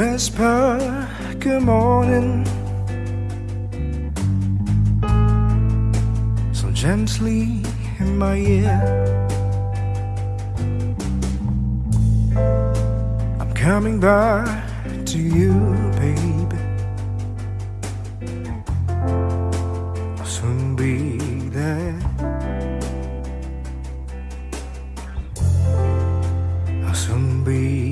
whisper good morning so gently in my ear. I'm coming back to you, baby. I'll soon be there. I'll soon be.